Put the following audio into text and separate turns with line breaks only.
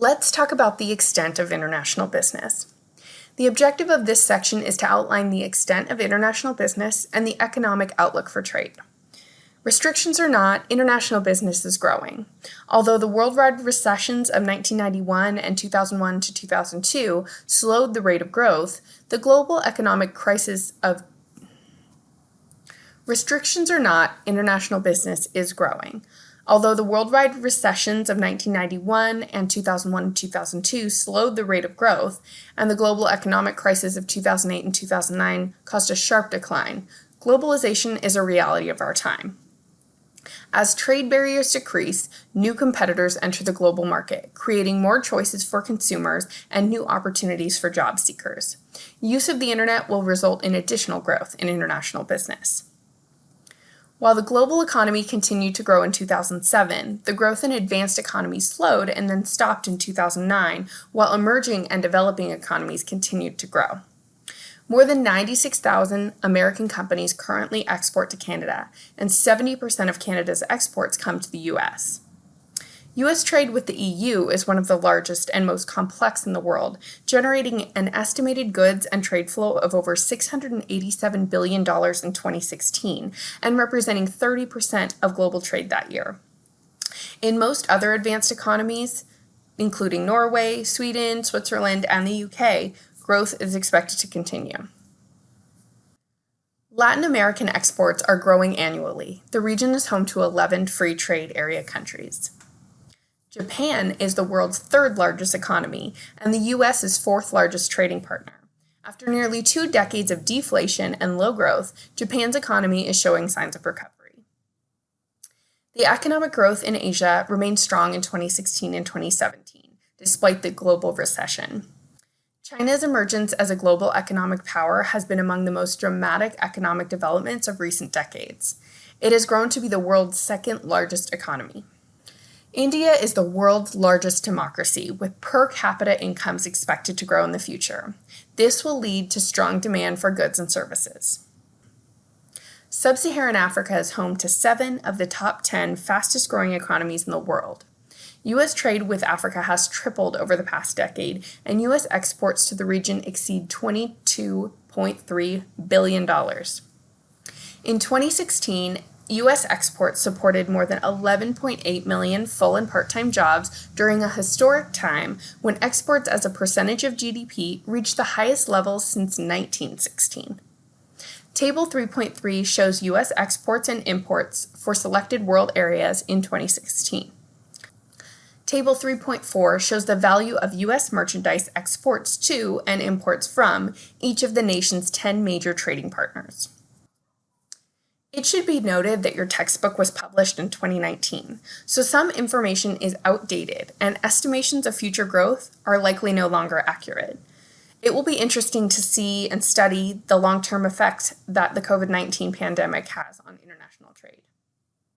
Let's talk about the extent of international business. The objective of this section is to outline the extent of international business and the economic outlook for trade. Restrictions or not, international business is growing. Although the worldwide recessions of 1991 and 2001 to 2002 slowed the rate of growth, the global economic crisis of Restrictions or not, international business is growing. Although the worldwide recessions of 1991 and 2001 and 2002 slowed the rate of growth, and the global economic crisis of 2008 and 2009 caused a sharp decline, globalization is a reality of our time. As trade barriers decrease, new competitors enter the global market, creating more choices for consumers and new opportunities for job seekers. Use of the internet will result in additional growth in international business. While the global economy continued to grow in 2007, the growth in advanced economies slowed and then stopped in 2009, while emerging and developing economies continued to grow. More than 96,000 American companies currently export to Canada, and 70% of Canada's exports come to the U.S. U.S. trade with the EU is one of the largest and most complex in the world, generating an estimated goods and trade flow of over $687 billion in 2016 and representing 30% of global trade that year. In most other advanced economies, including Norway, Sweden, Switzerland, and the UK, growth is expected to continue. Latin American exports are growing annually. The region is home to 11 free trade area countries. Japan is the world's third largest economy, and the US is fourth largest trading partner. After nearly two decades of deflation and low growth, Japan's economy is showing signs of recovery. The economic growth in Asia remained strong in 2016 and 2017, despite the global recession. China's emergence as a global economic power has been among the most dramatic economic developments of recent decades. It has grown to be the world's second largest economy. India is the world's largest democracy, with per capita incomes expected to grow in the future. This will lead to strong demand for goods and services. Sub-Saharan Africa is home to seven of the top 10 fastest growing economies in the world. U.S. trade with Africa has tripled over the past decade, and U.S. exports to the region exceed $22.3 billion. In 2016, U.S. exports supported more than 11.8 million full and part-time jobs during a historic time when exports as a percentage of GDP reached the highest levels since 1916. Table 3.3 shows U.S. exports and imports for selected world areas in 2016. Table 3.4 shows the value of U.S. merchandise exports to and imports from each of the nation's 10 major trading partners. It should be noted that your textbook was published in 2019, so some information is outdated and estimations of future growth are likely no longer accurate. It will be interesting to see and study the long-term effects that the COVID-19 pandemic has on international trade.